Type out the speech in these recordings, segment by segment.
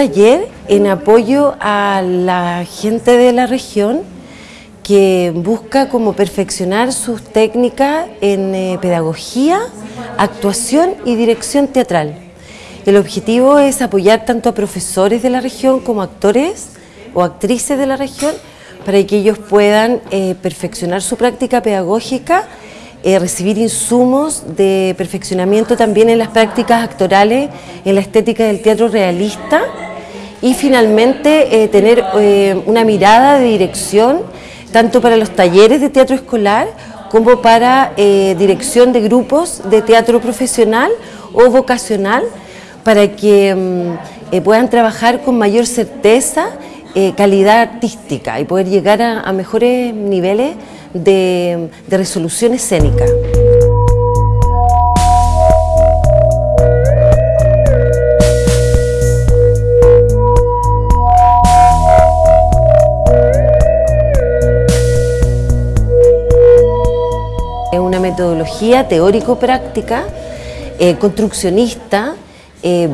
taller en apoyo a la gente de la región que busca como perfeccionar sus técnicas en eh, pedagogía, actuación y dirección teatral. El objetivo es apoyar tanto a profesores de la región como actores o actrices de la región para que ellos puedan eh, perfeccionar su práctica pedagógica, eh, recibir insumos de perfeccionamiento también en las prácticas actorales, en la estética del teatro realista y finalmente eh, tener una mirada de dirección tanto para los talleres de teatro escolar como para dirección de grupos de teatro profesional o vocacional para que mm, puedan trabajar con mayor certeza eh, calidad artística y poder llegar a, mejores niveles de, resolución escénica. Metodología teórico-práctica, eh, construccionista, eh,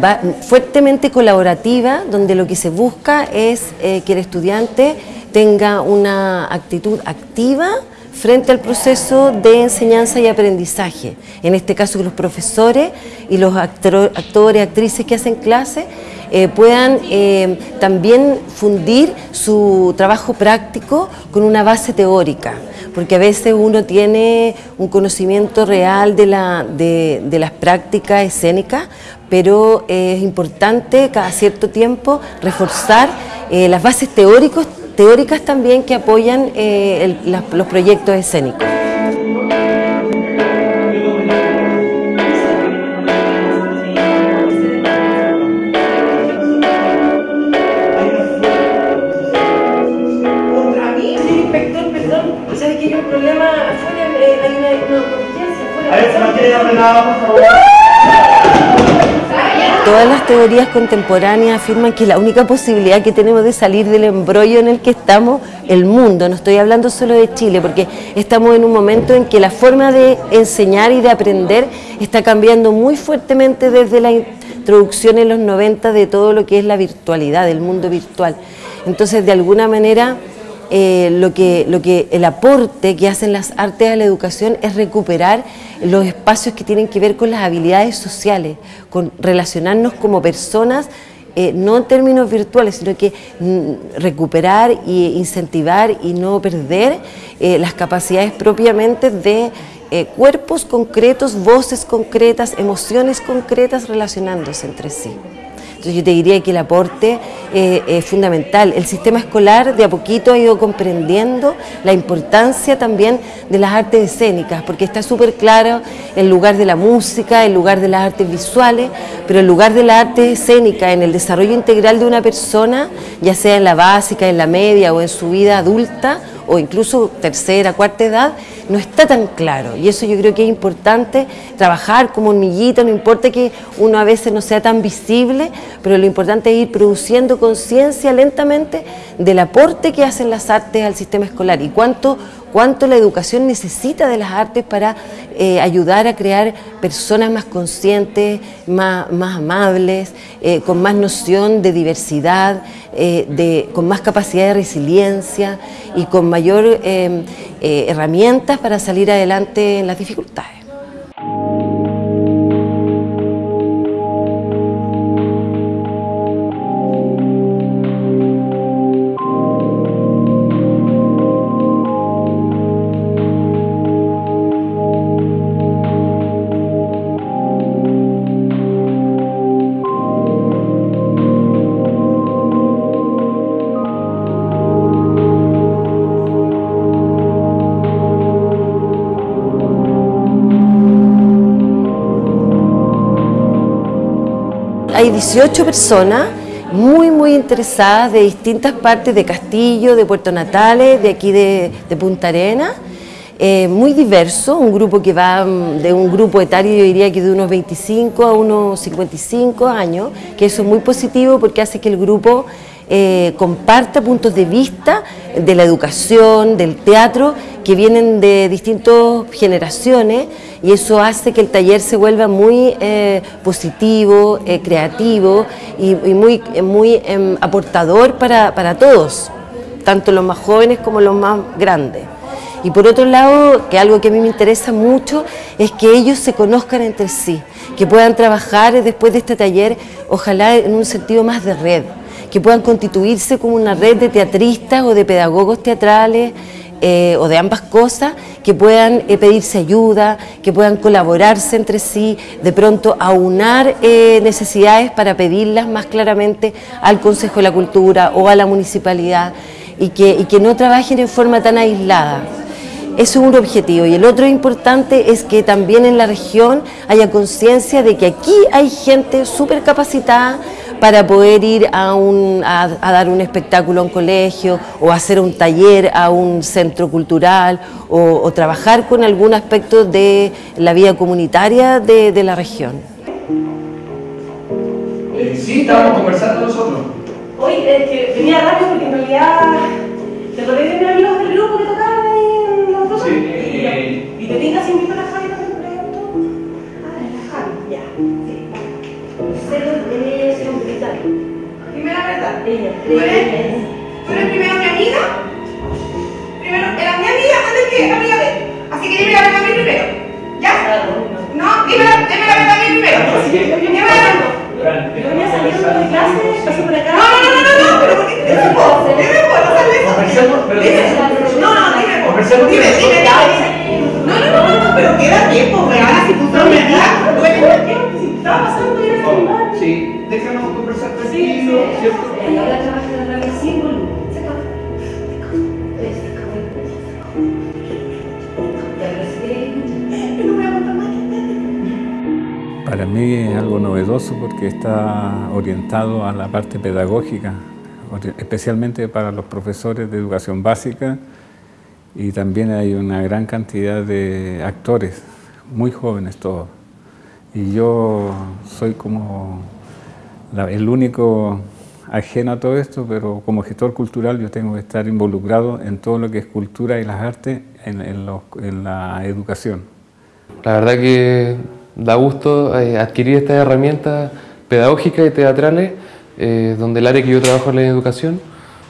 fuertemente colaborativa, donde lo que se busca es eh, que el estudiante tenga una actitud activa frente al proceso de enseñanza y aprendizaje. En este caso, los profesores y los actores, actrices que hacen clase eh, puedan también fundir su trabajo práctico con una base teórica porque a veces uno tiene un conocimiento real de, la, de, las prácticas escénicas, pero es importante cada cierto tiempo reforzar eh, las bases teóricas también que apoyan eh, los proyectos escénicos. Teorías contemporáneas afirman que la única posibilidad que tenemos de salir del embrollo en el que estamos, el mundo, no estoy hablando solo de Chile, porque estamos en un momento en que la forma de enseñar y de aprender está cambiando muy fuertemente desde la introducción en los 90 de todo lo que es la virtualidad, del mundo virtual. Entonces, de alguna manera, eh, lo, que, lo que el aporte que hacen las artes a la educación es recuperar los espacios que tienen que ver con las habilidades sociales, con relacionarnos como personas, eh, no en términos virtuales, sino que mm, recuperar e incentivar y no perder eh, las capacidades propiamente de cuerpos concretos, voces concretas, emociones concretas relacionándose entre sí yo te diría que el aporte eh, es fundamental. El sistema escolar de a poquito ha ido comprendiendo la importancia también de las artes escénicas, porque está súper claro el lugar de la música, el lugar de las artes visuales, pero el lugar de la arte escénica en el desarrollo integral de una persona, ya sea en la básica, en la media o en su vida adulta, o incluso tercera, cuarta edad, no está tan claro. Y eso yo creo que es importante trabajar como hormiguita, no importa que uno a veces no sea tan visible, pero lo importante es ir produciendo conciencia lentamente del aporte que hacen las artes al sistema escolar y cuánto cuánto la educación necesita de las artes para eh, ayudar a crear personas más conscientes, más, amables, eh, con más noción de diversidad, eh, con más capacidad de resiliencia y con mayor herramientas para salir adelante en las dificultades. Hay 18 personas muy, muy interesadas de distintas partes de Castillo, de Puerto Natales, de aquí de, Punta Arena, eh, muy diverso, un grupo que va mm, de un grupo etario, yo diría que de unos 25 a unos 55 años, que eso es muy positivo porque hace que el grupo eh, comparta puntos de vista de la educación, del teatro, que vienen de distintas generaciones y eso hace que el taller se vuelva muy eh, positivo, creativo y, muy, muy em, aportador para, para todos, tanto los más jóvenes como los más grandes. Y por otro lado, que algo que a mí me interesa mucho es que ellos se conozcan entre sí, que puedan trabajar después de este taller, ojalá en un sentido más de red, que puedan constituirse como una red de teatristas o de pedagogos teatrales eh, o de ambas cosas, que puedan eh, pedirse ayuda, que puedan colaborarse entre sí, de pronto aunar eh, necesidades para pedirlas más claramente al Consejo de la Cultura o a la municipalidad y que, y que no trabajen en forma tan aislada. Eso es un objetivo. Y el otro importante es que también en la región haya conciencia de que aquí hay gente súper capacitada para poder ir a, un, a, dar un espectáculo a un colegio o hacer un taller a un centro cultural o, trabajar con algún aspecto de la vida comunitaria de, la región. Eh, sí, estábamos conversando nosotros. Hoy es que venía rápido porque en realidad mí primero. Dime la verdad. Yo venía saliendo de clase, pasé por acá. No, no, no, no, no, pero. Dime vos, dime vos, no no, no, dime vos. Conversemos. Dime, dime, dime. No, no, no, no, no, pero queda tiempo, real, si tú estás metida. Estaba pasando era Oh, Sí, déjanos conversar tranquilo, ¿cierto? Mí es algo novedoso porque está orientado a la parte pedagógica, especialmente para los profesores de educación básica y también hay una gran cantidad de actores, muy jóvenes todos. Y yo soy como el único ajeno a todo esto, pero como gestor cultural yo tengo que estar involucrado en todo lo que es cultura y las artes en, en la educación. La verdad que da gusto eh, adquirir estas herramientas pedagógicas y teatrales, eh, donde el área que yo trabajo es la educación.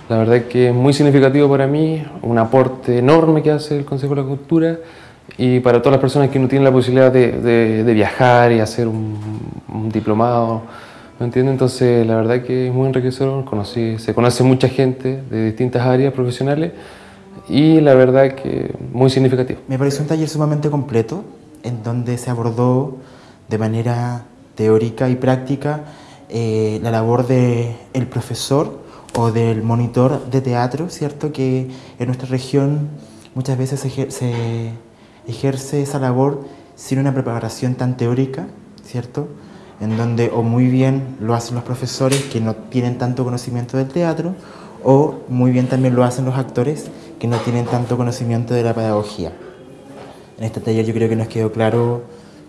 La verdad que es muy significativo para mí, un aporte enorme que hace el Consejo de la Cultura y para todas las personas que no tienen la posibilidad de, de, viajar y hacer un, un diplomado, ¿me entiendes? Entonces la verdad que es muy enriquecedor, conocí, se conoce mucha gente de distintas áreas profesionales y la verdad que muy significativo. Me pareció un taller sumamente completo en donde se abordó de manera teórica y práctica eh, la labor del el profesor o del monitor de teatro, ¿cierto? Que en nuestra región muchas veces se ejerce esa labor sin una preparación tan teórica, ¿cierto? En donde o muy bien lo hacen los profesores que no tienen tanto conocimiento del teatro, o muy bien también lo hacen los actores que no tienen tanto conocimiento de la pedagogía. En este taller yo creo que nos quedó claro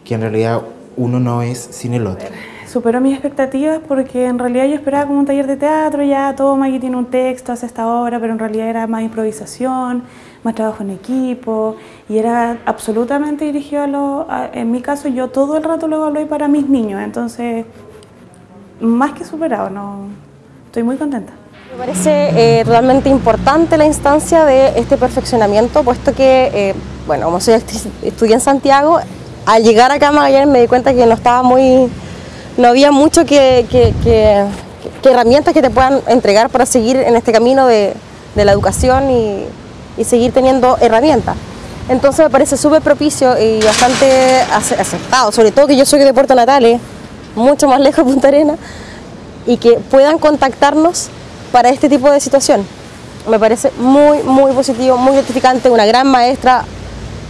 que en realidad uno no es sin el otro. Superó mis expectativas porque en realidad yo esperaba como un taller de teatro, ya toma, aquí tiene un texto, hace esta obra, pero en realidad era más improvisación, más trabajo en equipo y era absolutamente dirigido a los... En mi caso yo todo el rato lo evalué para mis niños, entonces más que superado, no, estoy muy contenta. Me parece eh, totalmente importante la instancia de este perfeccionamiento, puesto que, eh, bueno, como soy estudié en Santiago, al llegar acá a Magallanes me di cuenta que no estaba muy, no había mucho que, que, que, que herramientas que te puedan entregar para seguir en este camino de, de la educación y, y, seguir teniendo herramientas. Entonces me parece súper propicio y bastante aceptado, sobre todo que yo soy de Puerto Natales, mucho más lejos de Punta Arena, y que puedan contactarnos para este tipo de situación. Me parece muy, muy positivo, muy gratificante, una gran maestra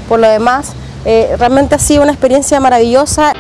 por lo demás. Eh, realmente ha sido una experiencia maravillosa.